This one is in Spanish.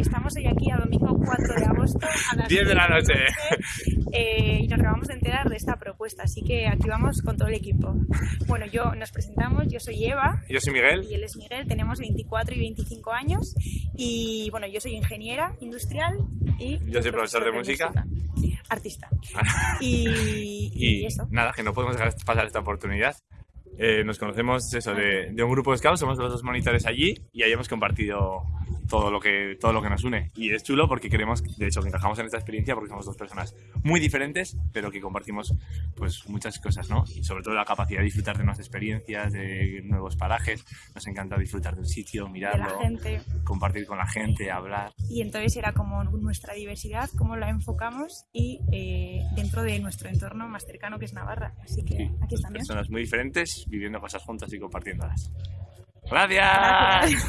Estamos hoy aquí a domingo 4 de agosto a las 10 de la noche. eh, y nos acabamos de enterar de esta propuesta, así que aquí vamos con todo el equipo. Bueno, yo nos presentamos, yo soy Eva Yo soy Miguel. y él es Miguel, tenemos 24 y 25 años y bueno, yo soy ingeniera industrial y Yo soy profesor de música. artista. Y, Y y eso. nada, que no podemos dejar pasar esta oportunidad. Eh, nos conocemos eso, de, de un grupo de scouts, somos los dos monitores allí y ahí hemos compartido todo lo que todo lo que nos une. Y es chulo porque queremos de hecho que encajamos en esta experiencia porque somos dos personas muy diferentes pero que compartimos pues muchas cosas no y sobre todo la capacidad de disfrutar de nuevas experiencias de nuevos parajes. Nos encanta disfrutar de un sitio mirarlo compartir con la gente hablar. Y entonces era como nuestra diversidad, cómo la enfocamos y eh, dentro de nuestro entorno más cercano que es Navarra. Así que Sí, aquí estamos. personas muy diferentes viviendo cosas juntas y compartiéndolas gracias. Gracias.